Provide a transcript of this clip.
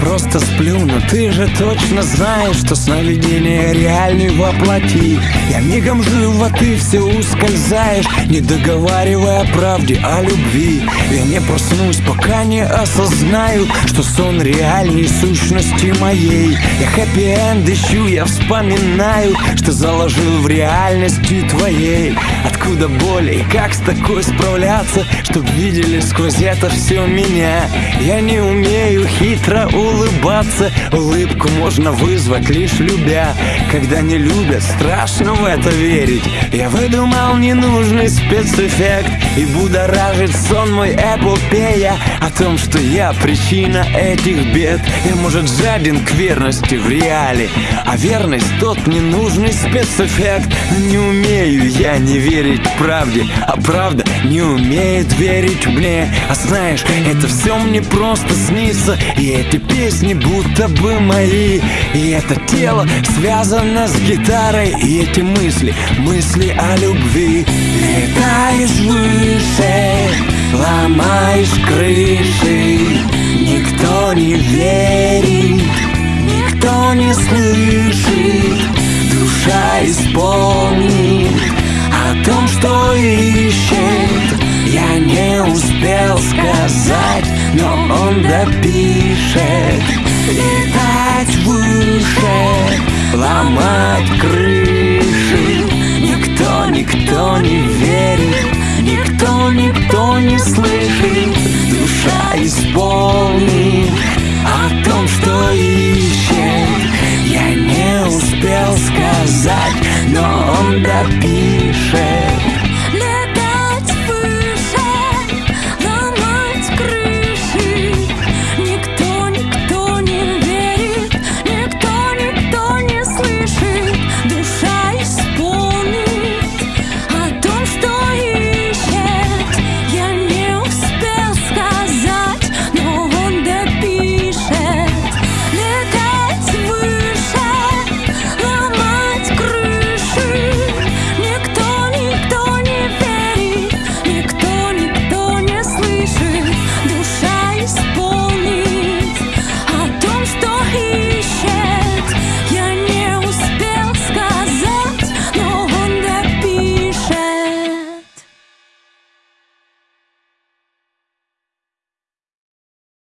просто сплю, но ты же точно знаешь, что сновидение реальный воплоти Я мигом жив, а ты все ускользаешь, не договаривая о правде, о любви. Я не проснусь, пока не осознаю, что сон реальней сущности моей. Я хэппи-энд ищу, я вспоминаю, что заложил в реальности твоей. Откуда боль и как с такой справляться, чтоб видели сквозь это все меня? Я не умею хитро улыбаться Улыбку можно вызвать лишь любя. Когда не любят, страшно в это верить. Я выдумал ненужный спецэффект И будоражит сон мой эпопея О том, что я причина этих бед. Я, может, жаден к верности в реале А верность тот ненужный спецэффект. Не умею я не верить правде А правда не умеет верить мне. А знаешь, это все мне просто снится. И эти песни будто бы мои. И это тело связано с гитарой. И эти мысли, мысли о любви. Летаешь выше, ломаешь крыши. Никто не верит, никто не слышит. Душа исполнит о том, что ищет не успел сказать Но он допишет. Летать выше Ломать крыши. Никто, никто не верит Никто, никто не слышит. Душа из боли